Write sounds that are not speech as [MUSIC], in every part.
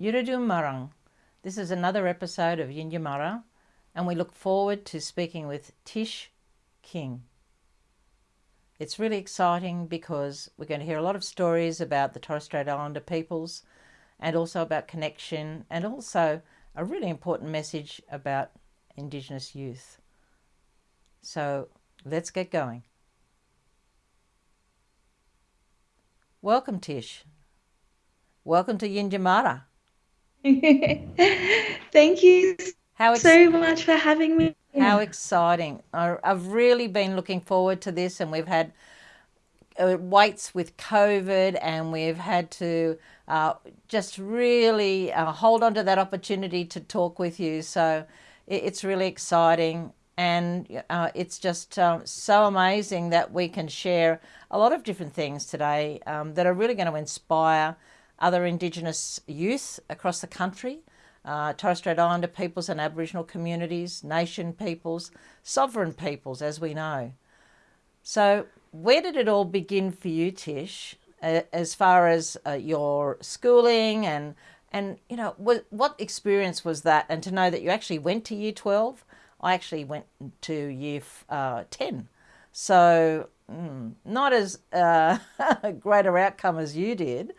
Yuradum Marang. This is another episode of Yinyamarra, and we look forward to speaking with Tish King. It's really exciting because we're going to hear a lot of stories about the Torres Strait Islander peoples and also about connection and also a really important message about Indigenous youth. So let's get going. Welcome, Tish. Welcome to Yinyamarra. [LAUGHS] Thank you how so much for having me. How exciting. I've really been looking forward to this, and we've had uh, waits with COVID, and we've had to uh, just really uh, hold on to that opportunity to talk with you. So it's really exciting. And uh, it's just um, so amazing that we can share a lot of different things today um, that are really going to inspire other Indigenous youth across the country, uh, Torres Strait Islander peoples and Aboriginal communities, nation peoples, sovereign peoples, as we know. So, where did it all begin for you, Tish, as far as uh, your schooling and and you know what, what experience was that? And to know that you actually went to Year Twelve, I actually went to Year uh, Ten, so mm, not as uh, [LAUGHS] greater outcome as you did,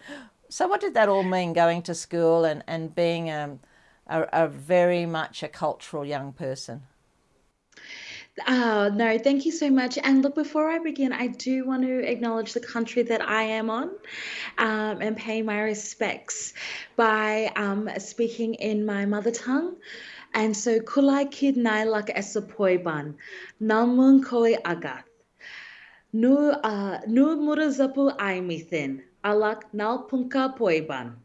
so, what did that all mean going to school and, and being a, a, a very much a cultural young person? Oh, no, thank you so much. And look, before I begin, I do want to acknowledge the country that I am on um, and pay my respects by um, speaking in my mother tongue. And so, kulai kid nailak esapoiban, namun koi agat. Nu, uh, nu murazapu aimithin alak nalpunka poiban.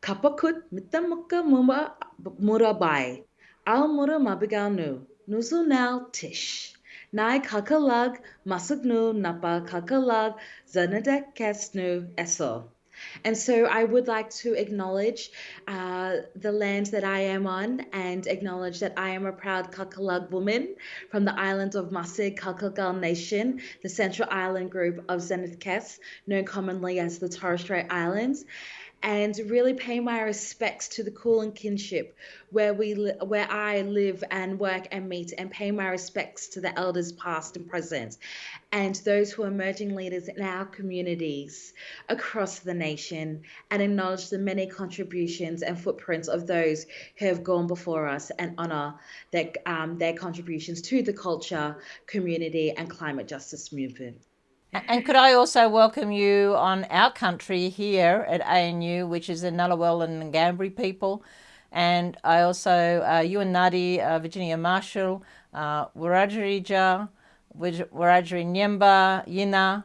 Kapakut mitamuka muma murabai. Al mura mabiganu. Nuzu nal tish. Nai kakalag masugnu napa kakalag zanadek kesnu eso. And so I would like to acknowledge uh, the land that I am on and acknowledge that I am a proud Kakalug woman from the island of Masig Kulkalgal Nation, the Central Island group of Zenadth Kes, known commonly as the Torres Strait Islands and really pay my respects to the Kulin kinship where we where I live and work and meet and pay my respects to the elders past and present and those who are emerging leaders in our communities across the nation and acknowledge the many contributions and footprints of those who have gone before us and honor their, um, their contributions to the culture, community and climate justice movement. And could I also welcome you on our country here at ANU, which is the Ngunnawal and Ngambri people. And I also, uh, you and Nadi, uh, Virginia Marshall, uh, Wiradjuri Wiradjuri Nyemba, Yina,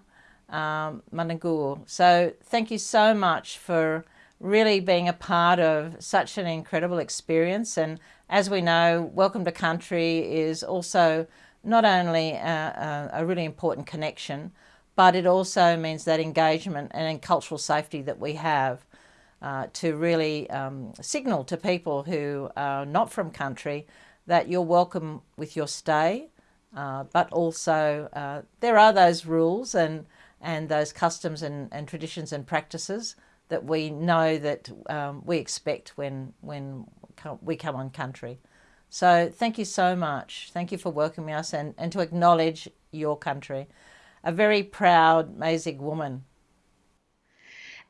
um. So thank you so much for really being a part of such an incredible experience. And as we know, Welcome to Country is also not only a, a, a really important connection, but it also means that engagement and cultural safety that we have uh, to really um, signal to people who are not from country that you're welcome with your stay, uh, but also uh, there are those rules and, and those customs and, and traditions and practices that we know that um, we expect when, when we come on country. So thank you so much. Thank you for welcoming us and, and to acknowledge your country a very proud Masig woman.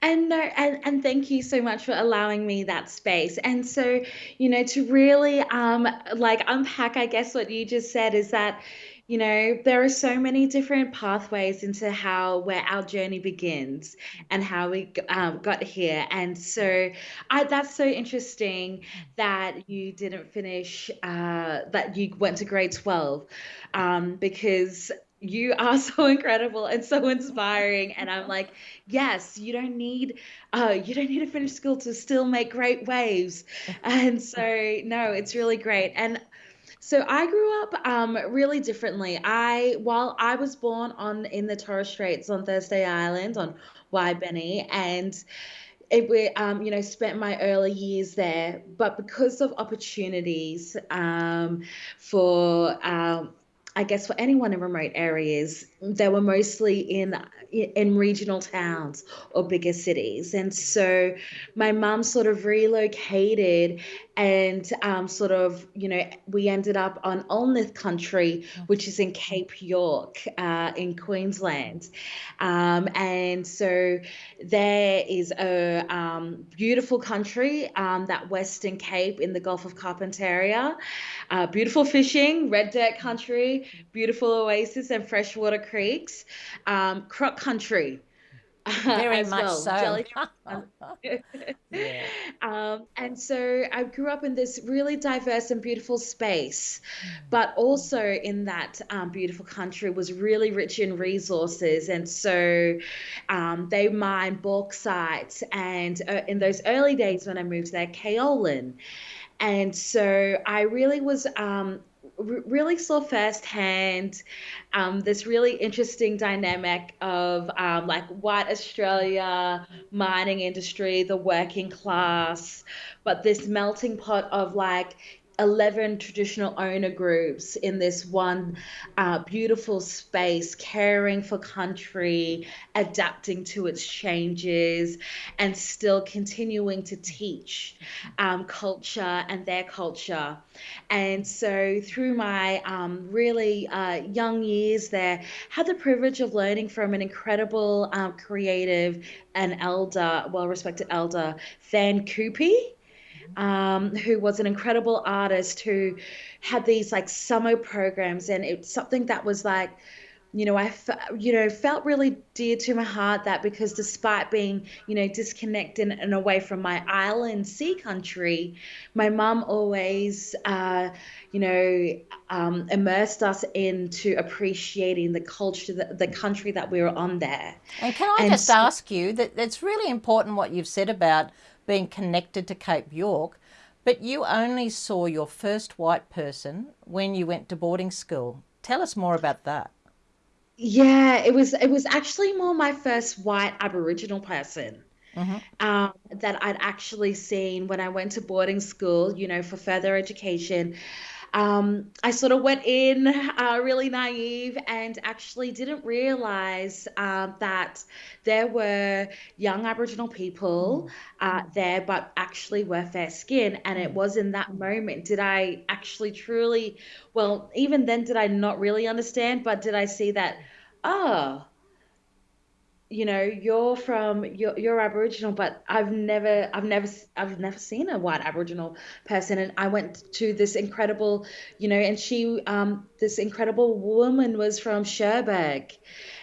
And no, and, and thank you so much for allowing me that space. And so, you know, to really um like unpack, I guess what you just said is that, you know, there are so many different pathways into how where our journey begins and how we um, got here. And so, I that's so interesting that you didn't finish, uh, that you went to grade twelve, um, because you are [LAUGHS] so incredible and so inspiring. And i'm like yes you don't need uh you don't need to finish school to still make great waves. And so no it's really great. And so I grew up um, really differently. I while I was born on in the Torres Straits on Thursday Island on Waibeni and it we um, you know spent my early years there, but because of opportunities um, for um, I guess for anyone in remote areas, they were mostly in in regional towns or bigger cities. And so my mum sort of relocated and um, sort of you know we ended up on Alngith country which is in Cape York uh, in Queensland. Um, and so there is a um, beautiful country um, that Western Cape in the Gulf of Carpentaria. Uh, beautiful fishing red dirt country beautiful oasis and freshwater creeks. Um, croc country very much well. so. Jelly- [LAUGHS] [LAUGHS] yeah. um, and so I grew up in this really diverse and beautiful space, but also in that um, beautiful country was really rich in resources. And so um, they mined bauxite, and uh, in those early days when I moved there, kaolin. And so I really was um, really saw firsthand um, this really interesting dynamic of um, like white Australia, mining industry, the working class, but this melting pot of like 11 traditional owner groups in this one uh, beautiful space, caring for country, adapting to its changes, and still continuing to teach um, culture and their culture. And so, through my um, really uh, young years there, had the privilege of learning from an incredible, um, creative, and elder, well respected elder, Thancoupie um, who was an incredible artist who had these like summer programs, and it's something that was like you know, I, you know, felt really dear to my heart that because despite being, you know, disconnected and away from my island sea country, my mum always, uh, you know, um, immersed us into appreciating the culture, the, the country that we were on there. And can I and just so, ask you that it's really important what you've said about being connected to Cape York, but you only saw your first white person when you went to boarding school. Tell us more about that. Yeah, it was it was actually more my first white Aboriginal person. Mm-hmm. Um, that I'd actually seen when I went to boarding school, you know, for further education. Um, I sort of went in uh, really naive and actually didn't realize uh, that there were young Aboriginal people uh, there, but actually were fair skin. And it was in that moment did I actually truly, well, even then, did I not really understand, but did I see that, oh, you know you're from you're, you're aboriginal but i've never i've never i've never seen a white aboriginal person and i went to this incredible you know and she um this incredible woman was from cherbourg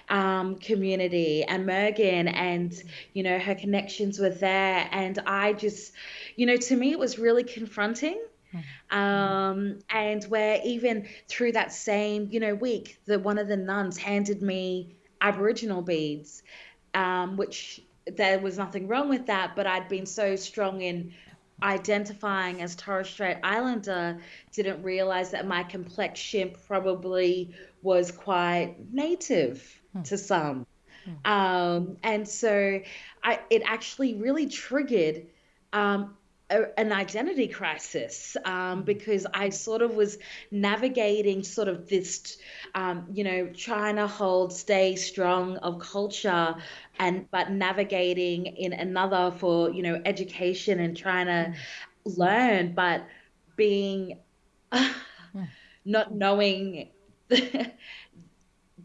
um, community and Murgon and you know her connections were there and I just you know to me it was really confronting hmm. um, and where even through that same you know week the one of the nuns handed me Aboriginal beads, um, which there was nothing wrong with that, but I'd been so strong in identifying as Torres Strait Islander, didn't realize that my complexion probably was quite native hmm. to some. Hmm. Um, and so I, it actually really triggered um, a, an identity crisis um, because I sort of was navigating sort of this, um, you know, trying to hold, stay strong of culture, and but navigating in another for you know education and trying to learn, but being [LAUGHS] not knowing [LAUGHS]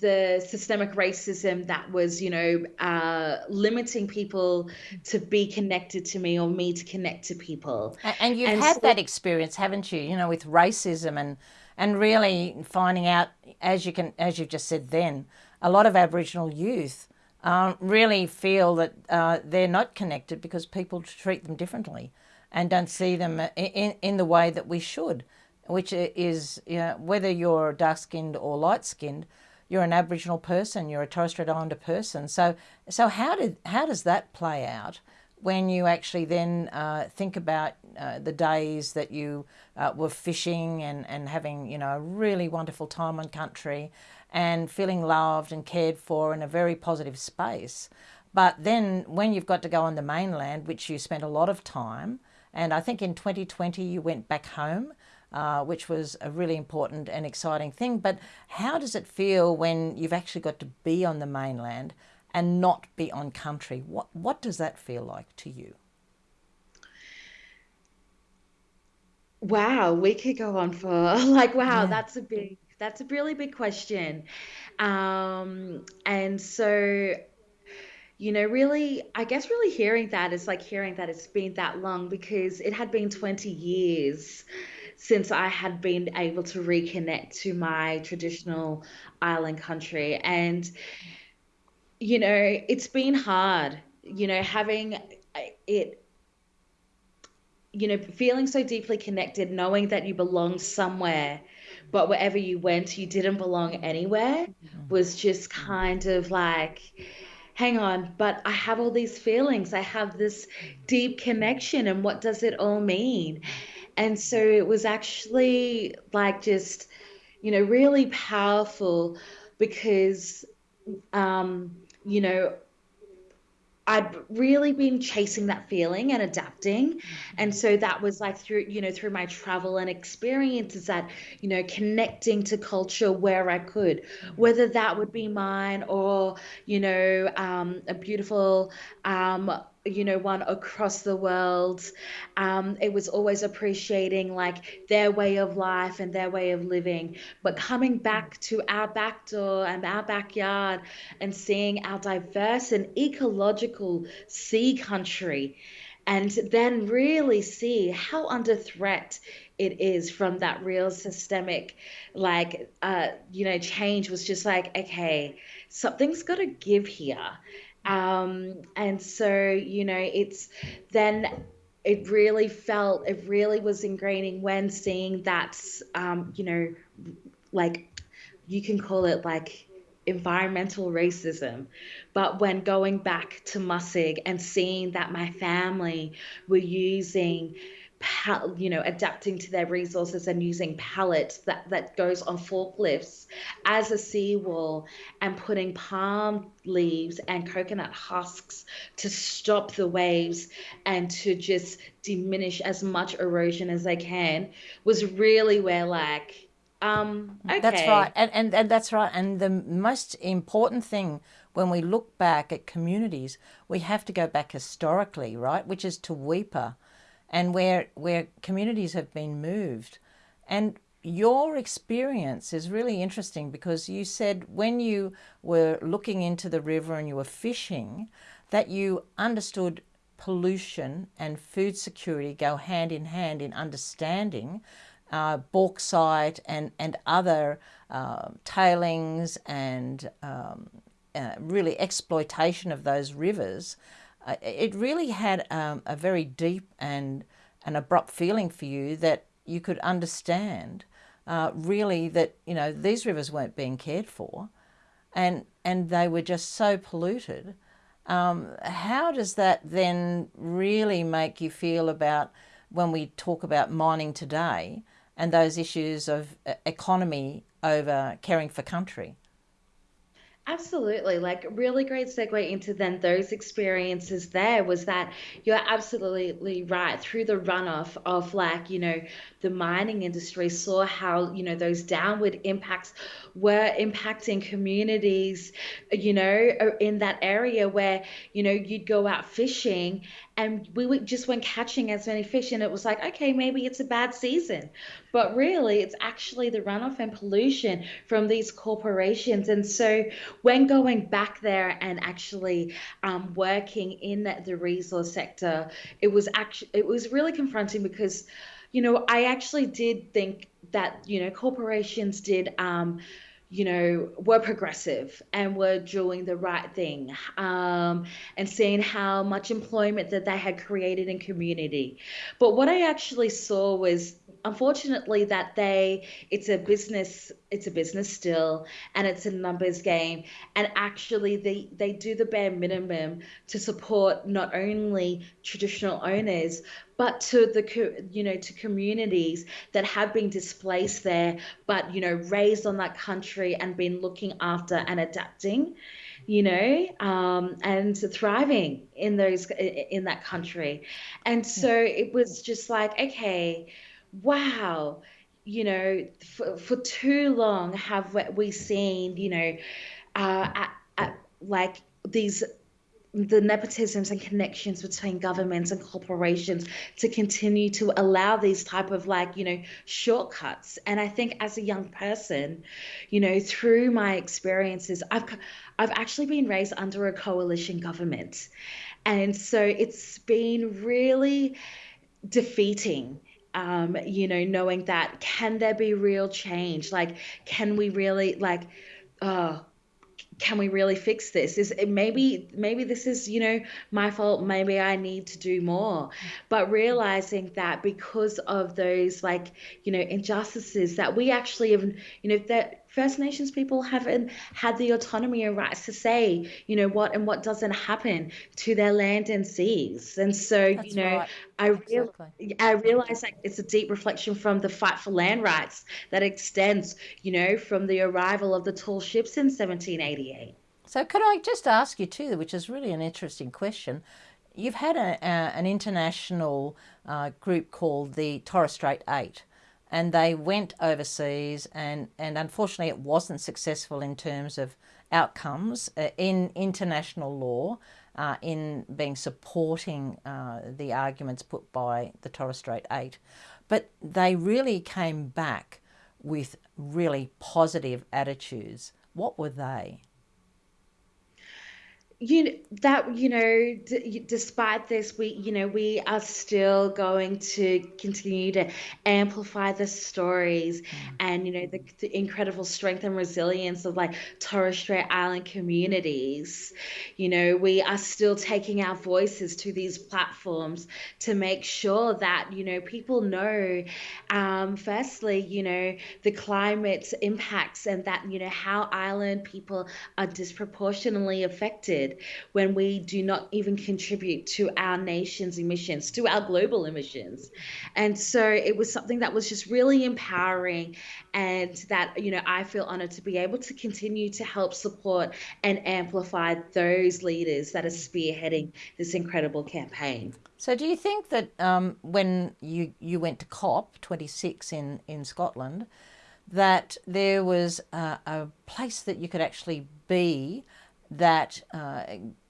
the systemic racism that was, you know, uh, limiting people to be connected to me or me to connect to people. And you've and had so, that experience, haven't you? You know, with racism and and really finding out, as you can, as you've just said, then a lot of Aboriginal youth um, really feel that uh, they're not connected because people treat them differently and don't see them in in the way that we should, which is you know, whether you're dark skinned or light skinned you're an Aboriginal person, you're a Torres Strait Islander person. So, so how did how does that play out when you actually then uh, think about uh, the days that you uh, were fishing and, and having you know a really wonderful time on country and feeling loved and cared for in a very positive space. But then when you've got to go on the mainland, which you spent a lot of time, and I think in 2020 you went back home uh, which was a really important and exciting thing. But how does it feel when you've actually got to be on the mainland and not be on country? What, what does that feel like to you? Wow, we could go on for [LAUGHS] like, wow, Yeah. that's a big, that's a really big question. Um, and so, you know, really, I guess really hearing that is like hearing that it's been that long because it had been 20 years since I had been able to reconnect to my traditional island country. And, you know, it's been hard, you know, having uh, it you know, feeling so deeply connected, knowing that you belong somewhere, but wherever you went, you didn't belong anywhere, was just kind of like, hang on, but I have all these feelings. I have this deep connection, and what does it all mean? And so it was actually like just, you know, really powerful because, um, you know, I'd really been chasing that feeling and adapting. And so that was like through, you know, through my travel and experiences that, you know, connecting to culture where I could, whether that would be mine or, you know, um, a beautiful, um, you know, one across the world. Um, it was always appreciating like their way of life and their way of living. But coming back to our back door and our backyard and seeing our diverse and ecological sea country, and then really see how under threat it is from that real systemic, like, uh, you know, change was just like, okay, something's got to give here. Um, and so, you know, it's then it really felt, it really was ingraining when seeing that, um, you know, like you can call it like environmental racism. But when going back to Masig and seeing that my family were using, pal- you know, adapting to their resources and using pallets that, that goes on forklifts as a seawall and putting palm leaves and coconut husks to stop the waves and to just diminish as much erosion as they can was really where like um That's right. And, and, and that's right. And the most important thing when we look back at communities, we have to go back historically, right? Which is to Weipa and where, where communities have been moved. And your experience is really interesting because you said when you were looking into the river and you were fishing, that you understood pollution and food security go hand in hand in understanding uh, bauxite and, and other uh, tailings and um, uh, really exploitation of those rivers, it really had um, a very deep and an abrupt feeling for you that you could understand uh, really that you know these rivers weren't being cared for and and they were just so polluted um, how does that then really make you feel about when we talk about mining today and those issues of uh, economy over caring for country? Absolutely. Like, really great segue into then those experiences there was that you're absolutely right. Through the runoff of, like, you know, the mining industry, saw how, you know, those downward impacts were impacting communities, you know, in that area where, you know, you'd go out fishing and we just weren't catching as many fish. And it was like, okay, maybe it's a bad season. But really, it's actually the runoff and pollution from these corporations. And so, when going back there and actually um, working in the resource sector, it was actually it was really confronting because, you know, I actually did think that you know corporations did. Um, you know, were progressive and were doing the right thing, um, and seeing how much employment that they had created in community. But what I actually saw was unfortunately that they it's a business it's a business still and it's a numbers game. And actually they they do the bare minimum to support not only traditional owners but to the you know to communities that have been displaced there but you know raised on that country and been looking after and adapting you know um, and thriving in those in that country. And so it was just like okay wow you know, for, for too long have we seen, you know, uh, at, at, like these the nepotisms and connections between governments and corporations to continue to allow these type of like you know shortcuts. And i think as a young person you know through my experiences i've i've actually been raised under a coalition government. And so it's been really defeating um, you know knowing that can there be real change? Like can we really like uh can we really fix this? Is it maybe maybe this is you know my fault maybe i need to do more. But realizing that because of those like you know injustices that we actually have you know that First Nations people haven't had the autonomy and rights to say, you know, what and what doesn't happen to their land and seas. And so, That's you know, right. I real, I realize like it's a deep reflection from the fight for land rights that extends, you know, from the arrival of the tall ships in 1788. So, could I just ask you too, which is really an interesting question? You've had a, a, an international uh, group called the Torres Strait Eight and they went overseas and, and unfortunately it wasn't successful in terms of outcomes uh, in international law uh, in being supporting uh, the arguments put by the Torres Strait Eight. But they really came back with really positive attitudes. What were they? You know, that you know d- despite this we you know we are still going to continue to amplify the stories mm. and you know the, the, incredible strength and resilience of like Torres Strait Island communities you know we are still taking our voices to these platforms to make sure that you know people know um, firstly you know the climate impacts and that you know how island people are disproportionately affected when we do not even contribute to our nation's emissions, to our global emissions. And so it was something that was just really empowering and that, you know, I feel honored to be able to continue to help support and amplify those leaders that are spearheading this incredible campaign. So, do you think that um, when you, you went to COP26 in, in Scotland, that there was a, a place that you could actually be that uh,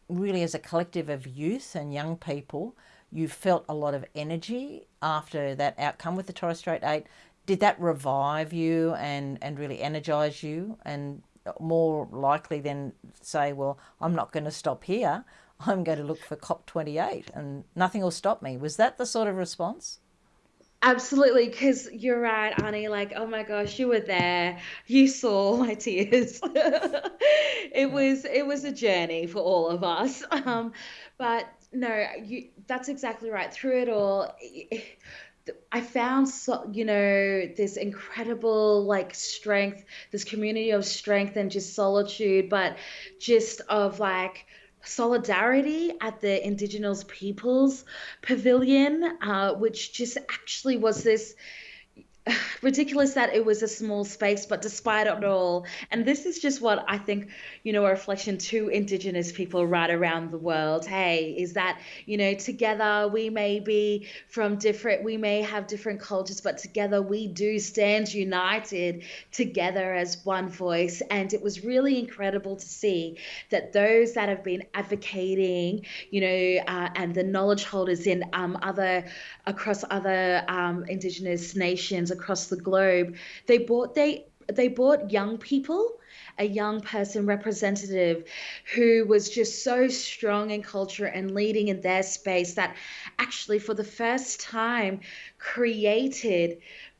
really as a collective of youth and young people, you felt a lot of energy after that outcome with the Torres Strait 8. Did that revive you and, and really energize you and more likely than say, well, I'm not going to stop here. I'm going to look for COP28 and nothing will stop me. Was that the sort of response? Absolutely, because you're right, Annie. Like, oh my gosh, you were there. You saw [LAUGHS] my tears. it was it was a journey for all of us. [LAUGHS] Um, but no, you that's exactly right. Through it all, I found so, you know this incredible like strength, this community of strength and just solitude, but just of like solidarity at the Indigenous Peoples Pavilion, uh, which just actually was this [SIGHS] ridiculous that it was a small space, but despite it all, and this is just what I think, you know, a reflection to Indigenous people right around the world. Hey, is that, you know, together we may be from different, we may have different cultures, but together we do stand united together as one voice. And it was really incredible to see that those that have been advocating, you know, uh, and the knowledge holders in um, other, across other um, Indigenous nations across the globe. They bought they they bought young people a young person representative who was just so strong in culture and leading in their space that actually for the first time created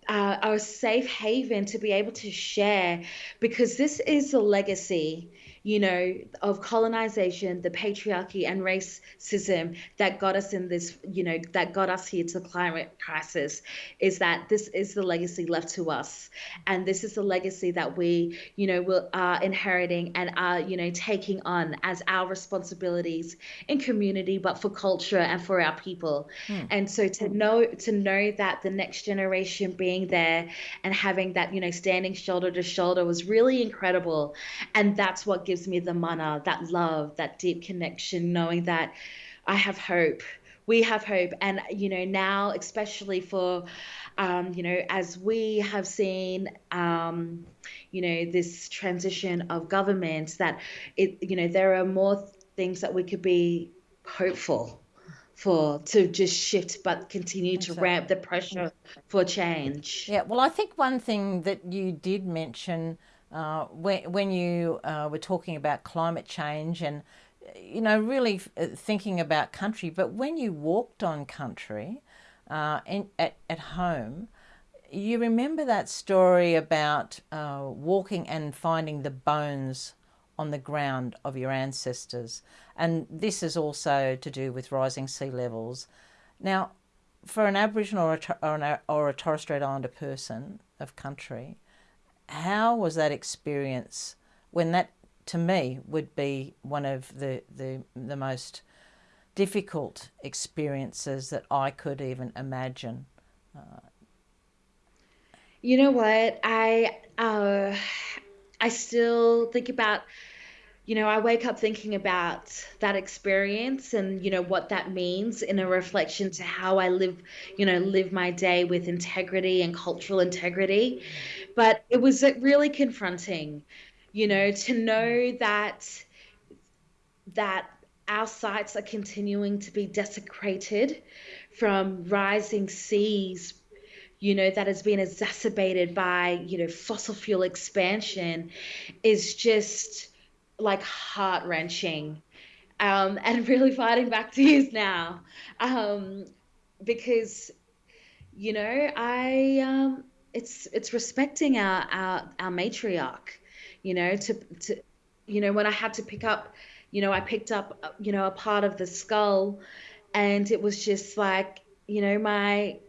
uh, a safe haven to be able to share because this is a legacy you know, of colonization, the patriarchy, and racism that got us in this, you know, that got us here to the climate crisis is that this is the legacy left to us. And this is the legacy that we, you know, will, are inheriting and are, you know, taking on as our responsibilities in community, but for culture and for our people. Hmm. And so to know, to know that the next generation being there and having that, you know, standing shoulder to shoulder was really incredible. And that's what gives me the mana, that love, that deep connection, knowing that I have hope we have hope. And, you know, now, especially for, um, you know, as we have seen, um, you know, this transition of government, that it, you know, there are more things that we could be hopeful for to just shift but continue exactly. to ramp the pressure for change. Yeah, well, I think one thing that you did mention uh, when, when you uh, were talking about climate change and, you know, really uh, thinking about country, but when you walked on country uh, in, at, at home, you remember that story about uh, walking and finding the bones on the ground of your ancestors. And this is also to do with rising sea levels. Now, for an Aboriginal or a, or, or a Torres Strait Islander person of country, how was that experience when that, to me, would be one of the, the, the most difficult experiences that I could even imagine? Uh, you know what? I uh, I still think about you know, I wake up thinking about that experience and, you know, what that means in a reflection to how I live, you know, live my day with integrity and cultural integrity. But it was really confronting, you know, to know that that our sites are continuing to be desecrated from rising seas you know that has been exacerbated by you know fossil fuel expansion is just like heart wrenching um, and [LAUGHS] really fighting back use now. Um, because you know I um, it's it's respecting our, our our matriarch you know to to you know when I had to pick up you know I picked up you know a part of the skull and it was just like you know my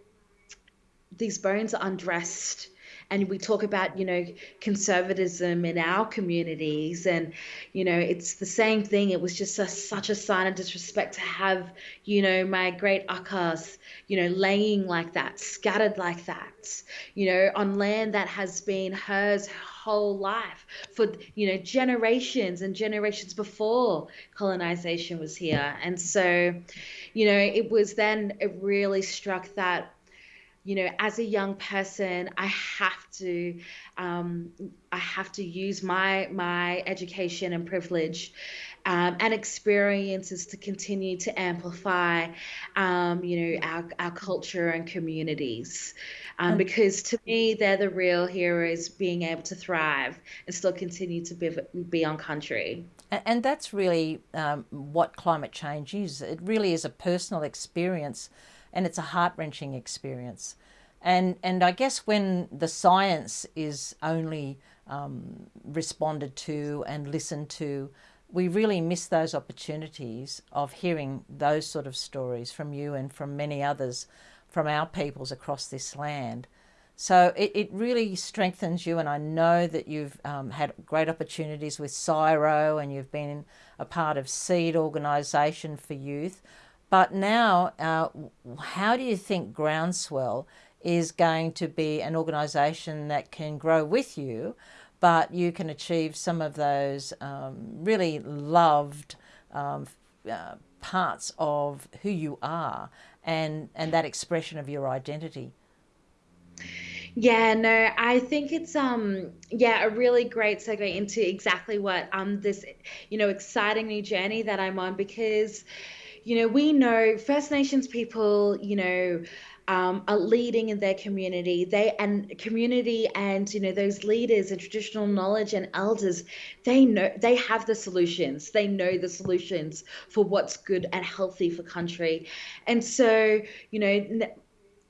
these bones are undressed and we talk about you know conservatism in our communities and you know it's the same thing. It was just a, such a sign of disrespect to have you know my great akas you know laying like that scattered like that you know on land that has been hers whole life for you know generations and generations before colonization was here. And so you know it was then it really struck that you know as a young person i have to um, i have to use my my education and privilege um, and experiences to continue to amplify um, you know our, our culture and communities. Um, because to me they're the real heroes being able to thrive and still continue to be, be on country. And that's really um, what climate change is. It really is a personal experience and it's a heart-wrenching experience. And, and I guess when the science is only um, responded to and listened to, we really miss those opportunities of hearing those sort of stories from you and from many others from our peoples across this land. So it, it really strengthens you, and I know that you've um, had great opportunities with CSIRO and you've been a part of SEED organisation for youth. But now, uh, how do you think Groundswell is going to be an organisation that can grow with you, but you can achieve some of those um, really loved um, uh, parts of who you are and, and that expression of your identity? Yeah, no, I think it's um yeah, a really great segue into exactly what um this you know exciting new journey that I'm on because you know, we know First Nations people, you know, um, are leading in their community. They and community and you know those leaders and traditional knowledge and elders, they know they have the solutions. They know the solutions for what's good and healthy for country. And so you know,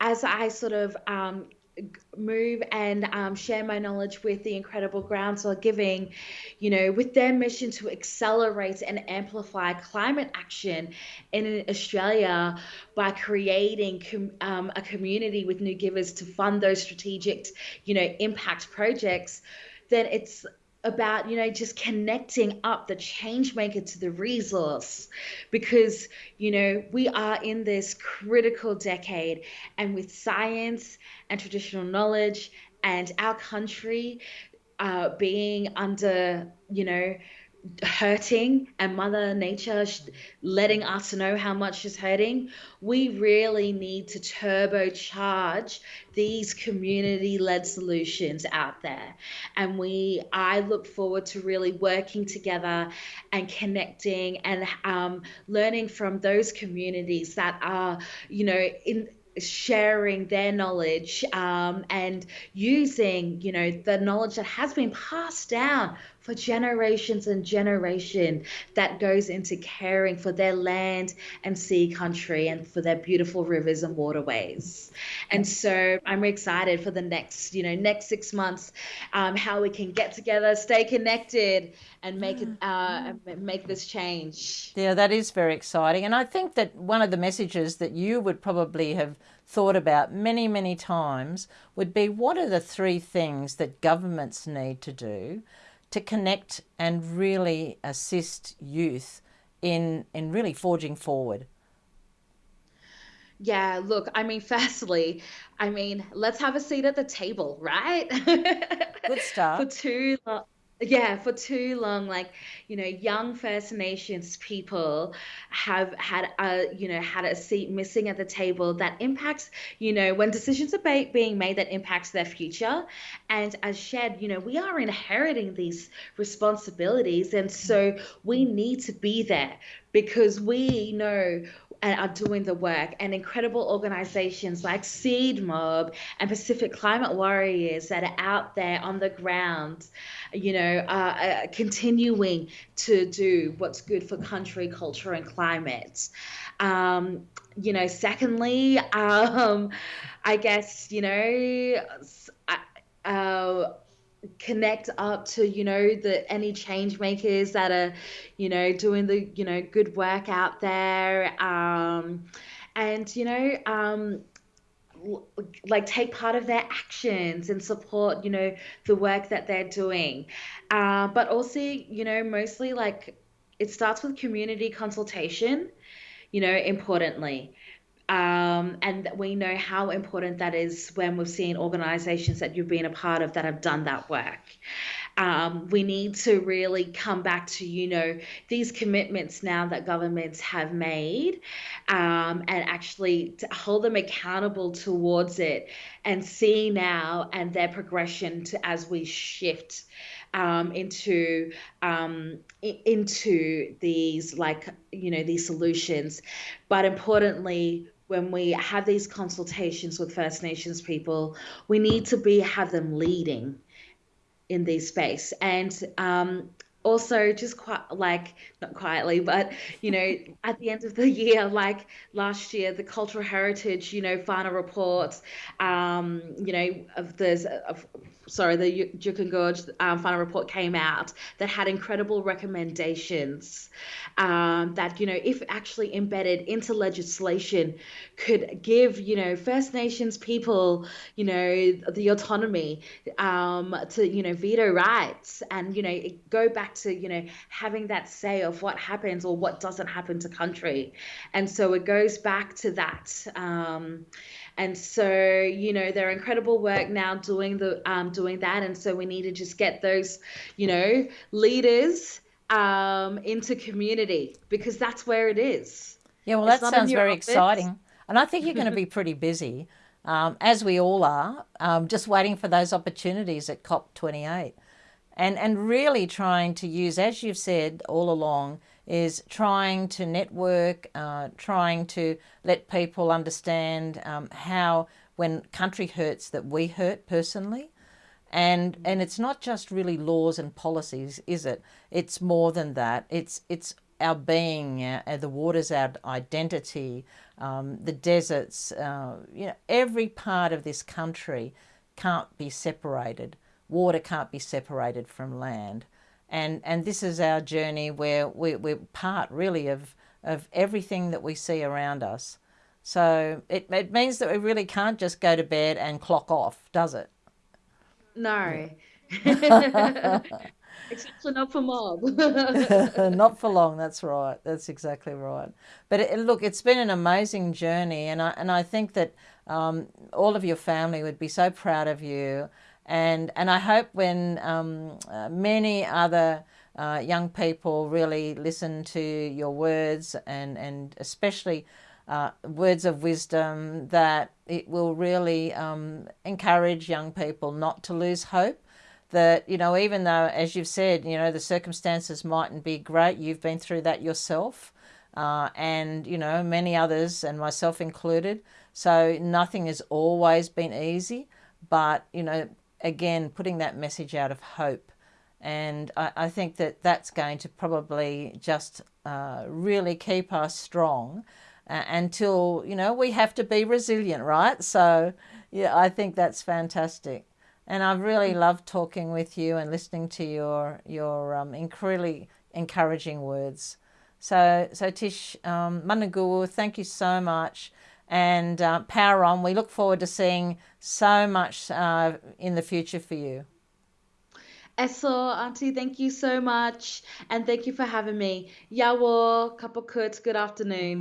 as I sort of um, move and um, share my knowledge with the incredible groundswell giving you know with their mission to accelerate and amplify climate action in australia by creating com- um, a community with new givers to fund those strategic you know impact projects then it's about you know just connecting up the change maker to the resource. Because you know we are in this critical decade and with science and traditional knowledge and our country uh, being under you know hurting and mother nature letting us know how much she's hurting we really need to turbocharge these community led solutions out there. And we i look forward to really working together and connecting and um, learning from those communities that are you know in sharing their knowledge um, and using you know the knowledge that has been passed down for generations and generation that goes into caring for their land and sea country and for their beautiful rivers and waterways. And so I'm excited for the next, you know, next six months, um, how we can get together, stay connected, and make it, uh, make this change. Yeah, that is very exciting. And I think that one of the messages that you would probably have thought about many, many times would be what are the three things that governments need to do to connect and really assist youth in in really forging forward? Yeah, look, I mean, [LAUGHS] firstly, I mean, let's have a seat at the table, right? Good [LAUGHS] start. For too long, yeah for too long like you know young first nations people have had a you know had a seat missing at the table that impacts you know when decisions are being made that impacts their future. And as shed you know we are inheriting these responsibilities and so we need to be there because we know and are doing the work and incredible organizations like Seed Mob and Pacific Climate Warriors that are out there on the ground, you know, uh, continuing to do what's good for country, culture, and climate. Um, you know, secondly, [LAUGHS] um, I guess, you know, uh, connect up to you know the any change makers that are you know doing the you know good work out there um and you know um like take part of their actions and support you know the work that they're doing. Uh, but also you know mostly like it starts with community consultation you know importantly um, and we know how important that is when we've seen organizations that you've been a part of that have done that work. Um, we need to really come back to, you know, these commitments now that governments have made um, and actually hold them accountable towards it and see now and their progression to as we shift um, into um, into these like you know these solutions but importantly when we have these consultations with First Nations people, we need to be have them leading in this space. And um, also just quite like not quietly but you know [LAUGHS] at the end of the year like last year the cultural heritage you know final reports um you know of the of, sorry the Juukan Gorge um, final report came out that had incredible recommendations um, that you know if actually embedded into legislation could give you know First Nations people you know the autonomy um, to you know veto rights and you know go back to you know having that say of what happens or what doesn't happen to country. And so it goes back to that um, and so you know they're incredible work now doing the um, doing that. And so we need to just get those you know leaders um, into community because that's where it is. Yeah well it's that sounds very office. exciting. And i think you're going [LAUGHS] to be pretty busy um, as we all are, um, just waiting for those opportunities at COP28 and and really trying to use, as you've said all along, is trying to network, uh, trying to let people understand um, how when country hurts that we hurt personally. And and it's not just really laws and policies, is it? It's more than that. It's it's our being, uh, the waters, our identity, um, the deserts. Uh, you know, every part of this country can't be separated water can't be separated from land. And, and this is our journey where we, we're part really of, of everything that we see around us. So it, it means that we really can't just go to bed and clock off, does it? No. [LAUGHS] [LAUGHS] Except not for mob. [LAUGHS] not for long. That's right. That's exactly right. But it, look, it's been an amazing journey, and I and I think that um, all of your family would be so proud of you and and I hope when um, uh, many other uh, young people really listen to your words and, and especially uh, words of wisdom that it will really um, encourage young people not to lose hope. That, you know, even though, as you've said, you know, the circumstances mightn't be great, you've been through that yourself, uh, and, you know, many others, and myself included. So nothing has always been easy, but, you know, again, putting that message out of hope. And I, I think that that's going to probably just uh, really keep us strong uh, until, you know, we have to be resilient, right? So, yeah, I think that's fantastic. And I've really loved talking with you and listening to your your um, incredibly encouraging words. So, so Tish um, Mananguwa, thank you so much and uh, power on. We look forward to seeing so much uh, in the future for you. Eso, Auntie, thank you so much. And thank you for having me. Yawo, kapokut, good afternoon.